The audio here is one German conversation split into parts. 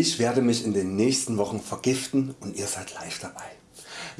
Ich werde mich in den nächsten Wochen vergiften und ihr seid live dabei.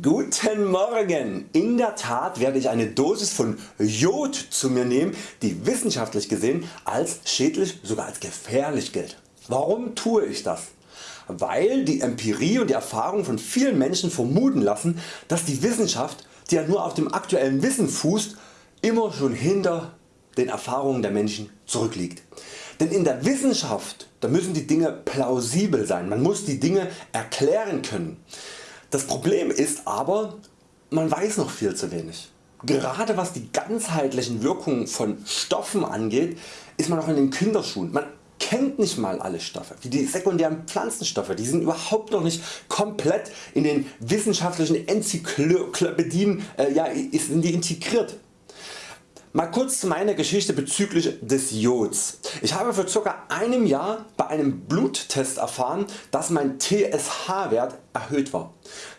Guten Morgen! In der Tat werde ich eine Dosis von Jod zu mir nehmen, die wissenschaftlich gesehen als schädlich, sogar als gefährlich gilt. Warum tue ich das? Weil die Empirie und die Erfahrung von vielen Menschen vermuten lassen, dass die Wissenschaft, die ja nur auf dem aktuellen Wissen fußt, immer schon hinter den Erfahrungen der Menschen zurückliegt. Denn in der Wissenschaft da müssen die Dinge plausibel sein, man muss die Dinge erklären können. Das Problem ist aber, man weiß noch viel zu wenig. Gerade was die ganzheitlichen Wirkungen von Stoffen angeht, ist man noch in den Kinderschuhen. Man kennt nicht mal alle Stoffe, wie die sekundären Pflanzenstoffe, die sind überhaupt noch nicht komplett in den wissenschaftlichen Enzyklopädien äh, ja, sind die integriert. Mal kurz zu meiner Geschichte bezüglich des Jods. Ich habe vor ca. einem Jahr bei einem Bluttest erfahren, dass mein TSH Wert erhöht war.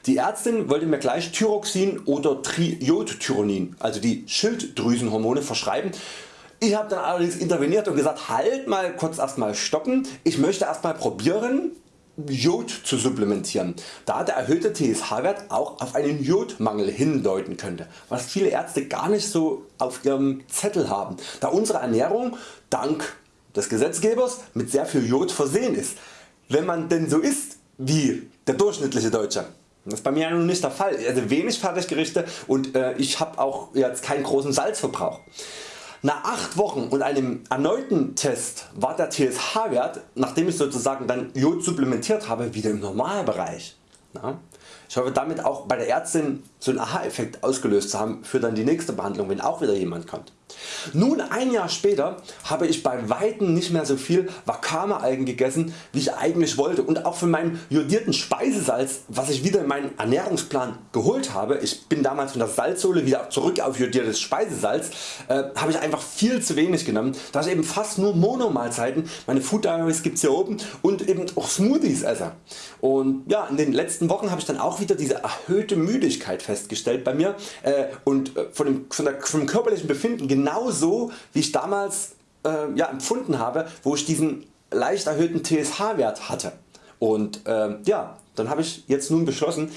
Die Ärztin wollte mir gleich Thyroxin oder Triodtyronin, also die Schilddrüsenhormone verschreiben. Ich habe dann allerdings interveniert und gesagt halt mal kurz erstmal stoppen, ich möchte erstmal probieren Jod zu supplementieren, da der erhöhte TSH-Wert auch auf einen Jodmangel hindeuten könnte, was viele Ärzte gar nicht so auf ihrem Zettel haben, da unsere Ernährung dank des Gesetzgebers mit sehr viel Jod versehen ist, wenn man denn so isst wie der durchschnittliche Deutsche. Das ist bei mir ja nun nicht der Fall, also wenig Fertiggerichte und äh, ich habe auch jetzt keinen großen Salzverbrauch. Nach 8 Wochen und einem erneuten Test war der TSH Wert, nachdem ich sozusagen dann Jod supplementiert habe, wieder im Normalbereich. Ich hoffe damit auch bei der Ärztin so einen Aha Effekt ausgelöst zu haben für dann die nächste Behandlung wenn auch wieder jemand kommt. Nun ein Jahr später habe ich bei Weitem nicht mehr so viel Wakame Algen gegessen wie ich eigentlich wollte und auch von meinem jodierten Speisesalz was ich wieder in meinen Ernährungsplan geholt habe, ich bin damals von der Salzsohle wieder zurück auf jodiertes Speisesalz, äh, habe ich einfach viel zu wenig genommen, da ich eben fast nur Monomahlzeiten, meine Food Diaries gibt's hier oben und eben auch Smoothies esse. Und ja, in den letzten Wochen habe ich dann auch wieder diese erhöhte Müdigkeit festgestellt bei mir äh, und äh, von dem, von der, vom körperlichen Befinden genauso wie ich damals äh, ja, empfunden habe, wo ich diesen leicht erhöhten TSH Wert hatte. Und äh, ja, dann habe ich jetzt nun beschlossen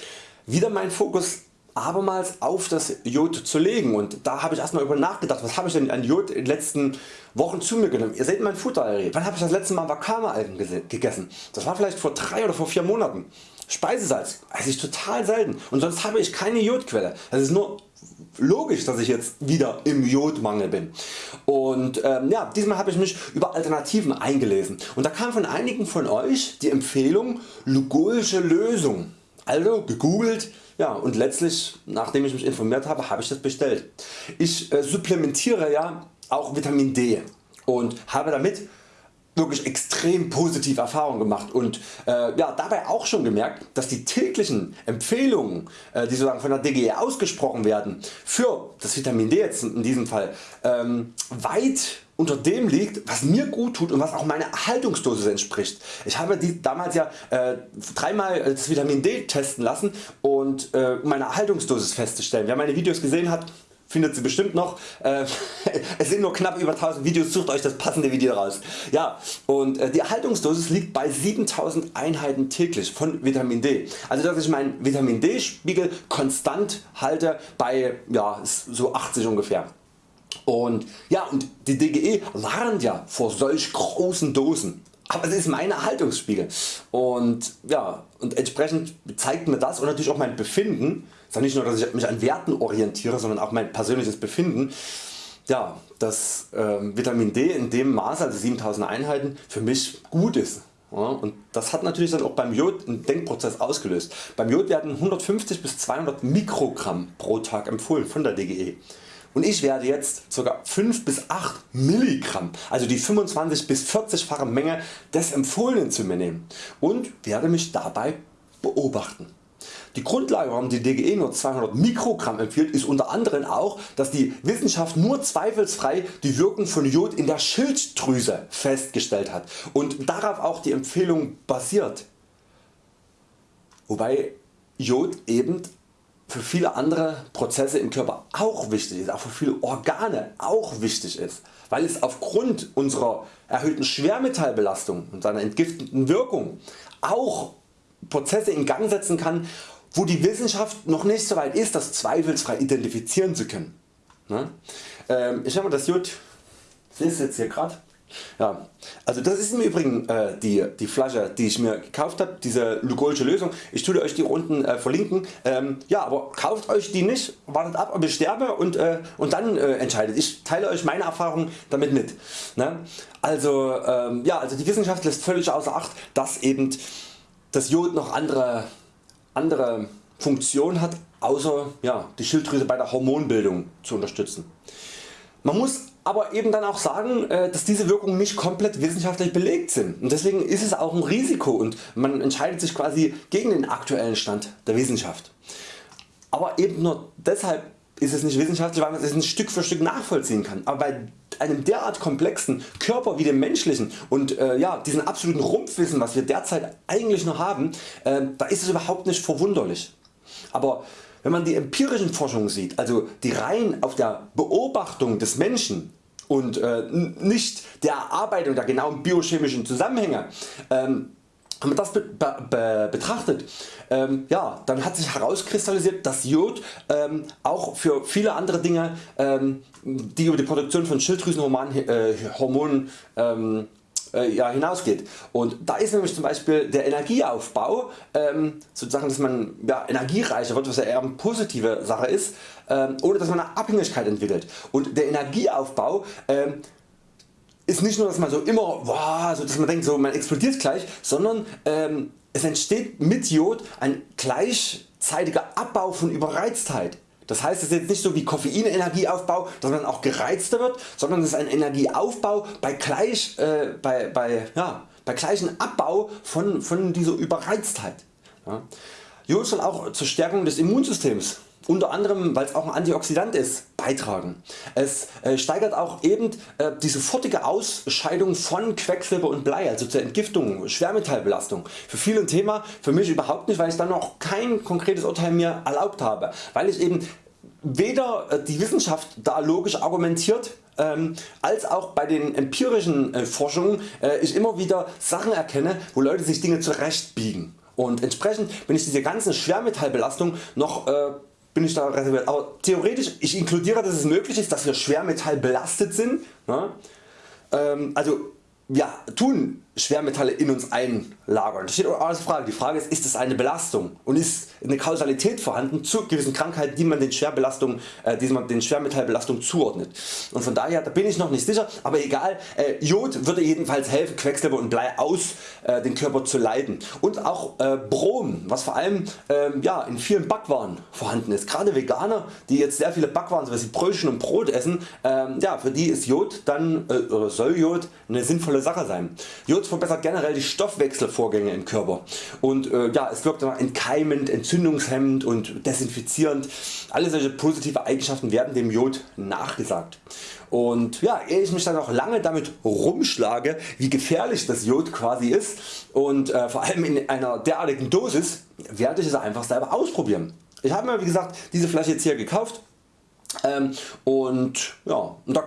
wieder meinen Fokus abermals auf das Jod zu legen und da habe ich erstmal über nachgedacht, was habe ich denn an Jod in den letzten Wochen zu mir genommen. Ihr seht mein Futterarray. Wann habe ich das letzte Mal Wakame-Algen gegessen? Das war vielleicht vor 3 oder vor 4 Monaten. Speisesalz esse ich total selten und sonst habe ich keine Jodquelle. Das ist nur logisch dass ich jetzt wieder im Jodmangel bin. Und ähm, ja, diesmal habe ich mich über Alternativen eingelesen und da kam von einigen von Euch die Empfehlung Lugolische Lösung. Also gegoogelt ja, und letztlich nachdem ich mich informiert habe, habe ich das bestellt. Ich äh, supplementiere ja auch Vitamin D und habe damit wirklich extrem positive Erfahrungen gemacht und äh, ja, dabei auch schon gemerkt, dass die täglichen Empfehlungen, äh, die sozusagen von der DGE ausgesprochen werden, für das Vitamin D jetzt in diesem Fall ähm, weit unter dem liegt was mir gut tut und was auch meiner Erhaltungsdosis entspricht. Ich habe die damals ja äh, dreimal das Vitamin D testen lassen und äh, meine Erhaltungsdosis festzustellen. Wer meine Videos gesehen hat, findet sie bestimmt noch. Äh, es sind nur knapp über 1000 Videos, sucht Euch das passende Video raus. Ja, und äh, die Erhaltungsdosis liegt bei 7000 Einheiten täglich von Vitamin D. Also dass ich meinen Vitamin D Spiegel konstant halte bei ja, so 80 ungefähr. Und ja und die DGE warnt ja vor solch großen Dosen aber es ist mein Erhaltungsspiegel und, ja, und entsprechend zeigt mir das und natürlich auch mein Befinden, es ist nicht nur dass ich mich an Werten orientiere, sondern auch mein persönliches Befinden, ja, dass äh, Vitamin D in dem Maße, also 7000 Einheiten, für mich gut ist. Ja, und das hat natürlich dann auch beim Jod einen Denkprozess ausgelöst. Beim Jod werden 150 bis 200 Mikrogramm pro Tag empfohlen von der DGE und ich werde jetzt ca. 5 bis 8 Milligramm, also die 25 bis 40 fache Menge des empfohlenen zu mir nehmen und werde mich dabei beobachten. Die Grundlage warum die DGE nur 200 Mikrogramm empfiehlt ist unter anderem auch dass die Wissenschaft nur zweifelsfrei die Wirkung von Jod in der Schilddrüse festgestellt hat und darauf auch die Empfehlung basiert. Wobei Jod eben für viele andere Prozesse im Körper auch wichtig ist, auch für viele Organe auch wichtig ist, weil es aufgrund unserer erhöhten Schwermetallbelastung und seiner entgiftenden Wirkung auch Prozesse in Gang setzen kann wo die Wissenschaft noch nicht so weit ist das zweifelsfrei identifizieren zu können. Ne? Ähm, ich habe das Jod, ich lese jetzt hier gerade. Ja, also das ist im Übrigen äh, die, die Flasche die ich mir gekauft habe, diese Lugolsche Lösung. Ich tue Euch die unten äh, verlinken. Ähm, ja, aber kauft Euch die nicht, wartet ab ob ich sterbe und, äh, und dann äh, entscheidet. Ich teile Euch meine Erfahrungen damit mit. Ne? Also, ähm, ja, also die Wissenschaft lässt völlig außer Acht dass eben das Jod noch andere, andere Funktion hat außer ja, die Schilddrüse bei der Hormonbildung zu unterstützen. Man muss aber eben dann auch sagen, äh, dass diese Wirkungen nicht komplett wissenschaftlich belegt sind und deswegen ist es auch ein Risiko und man entscheidet sich quasi gegen den aktuellen Stand der Wissenschaft. Aber eben nur deshalb ist es nicht wissenschaftlich, weil man es ein Stück für Stück nachvollziehen kann. Aber bei einem derart komplexen Körper wie dem menschlichen und äh, ja, diesem absoluten Rumpfwissen was wir derzeit eigentlich noch haben, äh, da ist es überhaupt nicht verwunderlich. Aber wenn man die empirischen Forschungen sieht, also die rein auf der Beobachtung des Menschen und äh, nicht der Erarbeitung der genauen biochemischen Zusammenhänge. Ähm, wenn man das be be betrachtet, ähm, ja, dann hat sich herauskristallisiert, dass Jod ähm, auch für viele andere Dinge, ähm, die über die Produktion von Schilddrüsenhormonen äh, Hormonen, ähm, äh, ja, hinausgeht. Und da ist nämlich zum Beispiel der Energieaufbau, ähm, sozusagen dass man ja, energiereicher wird, was ja eher eine positive Sache ist, ähm, ohne dass man eine Abhängigkeit entwickelt. Und der Energieaufbau ähm, ist nicht nur dass man so immer wow, so dass man denkt so man explodiert gleich, sondern ähm, es entsteht mit Jod ein gleichzeitiger Abbau von Überreiztheit. Das heißt es ist jetzt nicht so wie Koffeinenergieaufbau, dass man auch gereizter wird, sondern es ist ein Energieaufbau bei, gleich, äh, bei, bei, ja, bei gleichem Abbau von, von dieser Überreiztheit. Ja. Jod soll auch zur Stärkung des Immunsystems unter anderem weil es auch ein Antioxidant ist, beitragen. Es äh, steigert auch eben äh, die sofortige Ausscheidung von Quecksilber und Blei, also zur Entgiftung, Schwermetallbelastung. Für viele ein Thema, für mich überhaupt nicht, weil ich dann noch kein konkretes Urteil mir erlaubt habe, weil ich eben weder äh, die Wissenschaft da logisch argumentiert ähm, als auch bei den empirischen Forschungen ich immer wieder Sachen erkenne wo Leute sich Dinge zurechtbiegen und entsprechend bin ich diese ganzen Schwermetallbelastung noch bin ich da reserviert. Aber theoretisch, ich inkludiere dass es möglich ist, dass wir Schwermetall belastet sind. Ne? Ähm, also ja, tun Schwermetalle in uns einlagern. Das steht auch als Frage. Die Frage ist, ist es eine Belastung und ist eine Kausalität vorhanden zu gewissen Krankheiten, die man den, Schwerbelastung, äh, die man den Schwermetallbelastungen zuordnet. Und von daher da bin ich noch nicht sicher, aber egal, äh, Jod würde jedenfalls helfen Quecksilber und Blei aus äh, den Körper zu leiten. Und auch äh, Brom, was vor allem ähm, ja, in vielen Backwaren vorhanden ist. Gerade Veganer, die jetzt sehr viele Backwaren, so wie Brötchen und Brot essen, ähm, ja, für die ist Jod dann, äh, soll Jod eine sinnvolle Sache sein. Jod verbessert generell die Stoffwechselvorgänge im Körper und äh, ja, es wirkt entkeimend, entzündungshemmend und desinfizierend. Alle solche positive Eigenschaften werden dem Jod nachgesagt. Und ja, ehe ich mich dann noch lange damit rumschlage wie gefährlich das Jod quasi ist und äh, vor allem in einer derartigen Dosis werde ich es einfach selber ausprobieren. Ich habe mir wie gesagt diese Flasche jetzt hier gekauft ähm, und ja, und da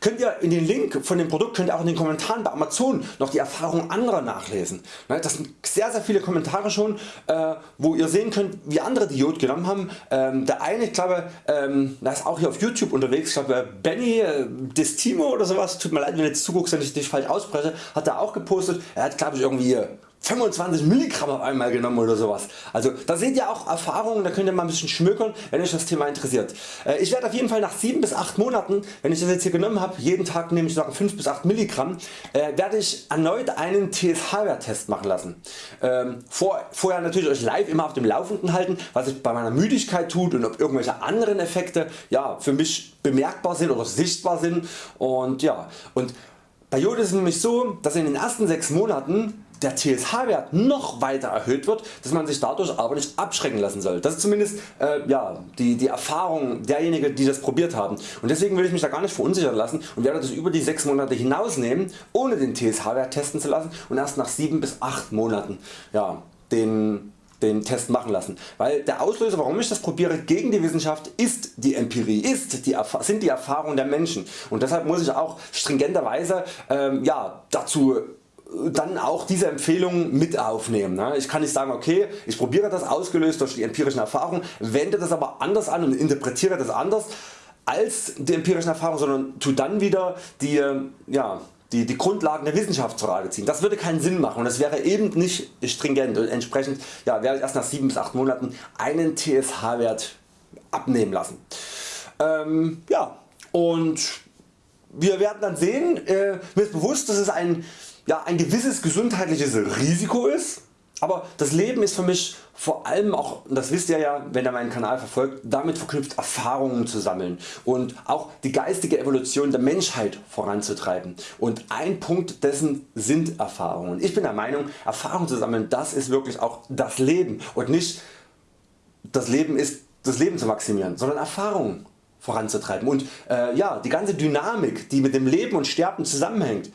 könnt ihr in den Link von dem Produkt könnt ihr auch in den Kommentaren bei Amazon noch die Erfahrungen anderer nachlesen. Ne, das sind sehr sehr viele Kommentare schon äh, wo ihr sehen könnt wie andere Diod genommen haben. Ähm, der eine ich glaube ähm, der ist auch hier auf YouTube unterwegs, ich glaube Benny äh, Destimo oder sowas, tut mir leid wenn ich jetzt zuguckst wenn ich dich falsch ausspreche, hat er auch gepostet, er hat glaube ich irgendwie 25 Milligramm auf einmal genommen oder sowas. Also da seht ihr auch Erfahrungen, da könnt ihr mal ein bisschen schmökern wenn euch das Thema interessiert. Äh, ich werde auf jeden Fall nach 7 bis 8 Monaten wenn ich das jetzt hier genommen habe, jeden Tag nehme ich sagen 5 bis 8 Milligramm, äh, werde ich erneut einen TSH-Wert Test machen lassen. Ähm, vor, vorher natürlich euch live immer auf dem Laufenden halten was sich bei meiner Müdigkeit tut und ob irgendwelche anderen Effekte ja, für mich bemerkbar sind oder sichtbar sind und ja und bei Jod ist es nämlich so dass in den ersten 6 Monaten der TSH Wert noch weiter erhöht wird, dass man sich dadurch aber nicht abschrecken lassen soll. Das ist zumindest äh, ja, die, die Erfahrung derjenigen die das probiert haben. Und deswegen will ich mich da gar nicht verunsichern lassen und werde das über die 6 Monate hinaus nehmen ohne den TSH Wert testen zu lassen und erst nach 7 bis 8 Monaten ja, den den Test machen lassen, weil der Auslöser warum ich das probiere gegen die Wissenschaft ist die Empirie, ist die, sind die Erfahrungen der Menschen. Und deshalb muss ich auch stringenterweise ähm, ja, dazu dann auch diese Empfehlung mit aufnehmen. Ne? Ich kann nicht sagen okay ich probiere das ausgelöst durch die empirischen Erfahrungen, wende das aber anders an und interpretiere das anders als die empirischen Erfahrungen, sondern tu dann wieder die, ja, die, die Grundlagen der Wissenschaft zur Rate ziehen. Das würde keinen Sinn machen und das wäre eben nicht stringent und entsprechend ja, werde ich erst nach 7 bis 8 Monaten einen TSH Wert abnehmen lassen. Ähm, ja, und wir werden dann sehen, äh, mir ist bewusst dass es ein, ja, ein gewisses gesundheitliches Risiko ist, aber das Leben ist für mich vor allem auch, das wisst ihr ja wenn ihr meinen Kanal verfolgt, damit verknüpft Erfahrungen zu sammeln und auch die geistige Evolution der Menschheit voranzutreiben und ein Punkt dessen sind Erfahrungen. Ich bin der Meinung Erfahrungen zu sammeln das ist wirklich auch das Leben und nicht das Leben ist das Leben zu maximieren, sondern Erfahrungen voranzutreiben und äh, ja, die ganze Dynamik die mit dem Leben und Sterben zusammenhängt,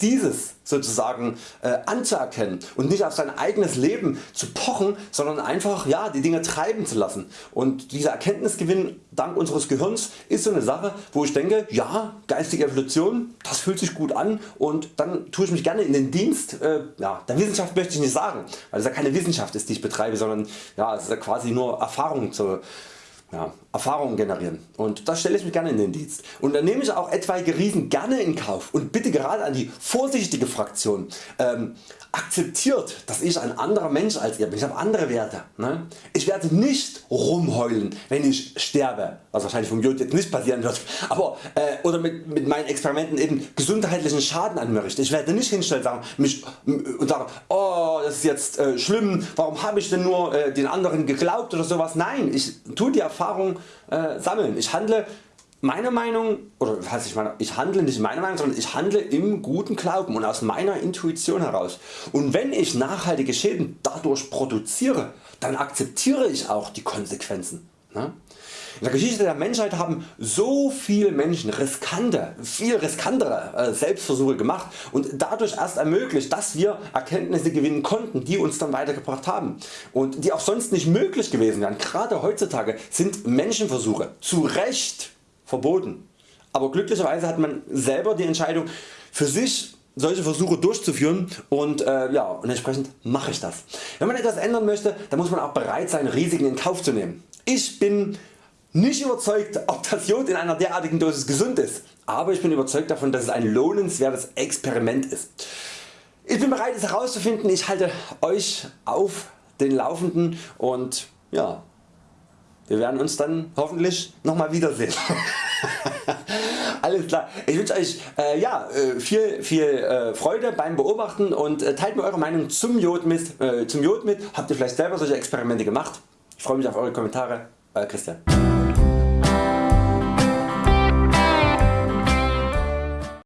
dieses sozusagen äh, anzuerkennen und nicht auf sein eigenes Leben zu pochen, sondern einfach ja, die Dinge treiben zu lassen. Und dieser Erkenntnisgewinn dank unseres Gehirns ist so eine Sache wo ich denke, ja geistige Evolution das fühlt sich gut an und dann tue ich mich gerne in den Dienst äh, ja, der Wissenschaft möchte ich nicht sagen, weil es ja keine Wissenschaft ist die ich betreibe, sondern ja, es ist ja quasi nur Erfahrung zu ja, Erfahrungen generieren. Und das stelle ich mich gerne in den Dienst. Und dann nehme ich auch etwaige Riesen gerne in Kauf. Und bitte gerade an die vorsichtige Fraktion. Ähm, akzeptiert dass ich ein anderer Mensch als ihr bin, ich habe andere Werte. Ne? Ich werde nicht rumheulen wenn ich sterbe, was wahrscheinlich vom Jod jetzt nicht passieren wird, aber, äh, oder mit, mit meinen Experimenten eben gesundheitlichen Schaden an mir richte. Ich werde nicht hinstellen sagen, mich, und sagen oh das ist jetzt äh, schlimm, warum habe ich denn nur äh, den anderen geglaubt oder sowas. Nein, ich tue die Erfahrung äh, sammeln. Ich handle meine Meinung, oder was ich, meine, ich handle nicht meine Meinung, sondern ich handle im guten Glauben und aus meiner Intuition heraus. Und wenn ich nachhaltige Schäden dadurch produziere, dann akzeptiere ich auch die Konsequenzen. Ne? In der Geschichte der Menschheit haben so viele Menschen riskante, viel riskantere äh, Selbstversuche gemacht und dadurch erst ermöglicht dass wir Erkenntnisse gewinnen konnten die uns dann weitergebracht haben und die auch sonst nicht möglich gewesen wären. Gerade heutzutage sind Menschenversuche zu Recht verboten. Aber glücklicherweise hat man selber die Entscheidung für sich solche Versuche durchzuführen und, äh, ja, und entsprechend mache ich das. Wenn man etwas ändern möchte, dann muss man auch bereit sein Risiken in Kauf zu nehmen. Ich bin nicht überzeugt ob das Jod in einer derartigen Dosis gesund ist, aber ich bin überzeugt davon dass es ein lohnenswertes Experiment ist. Ich bin bereit es herauszufinden, ich halte Euch auf den Laufenden und ja, wir werden uns dann hoffentlich nochmal wiedersehen. Alles klar. Ich wünsche Euch äh, ja, äh, viel, viel äh, Freude beim Beobachten und äh, teilt mir eure Meinung zum Jod, mit, äh, zum Jod mit. Habt ihr vielleicht selber solche Experimente gemacht? Ich freue mich auf eure Kommentare. Euer Christian.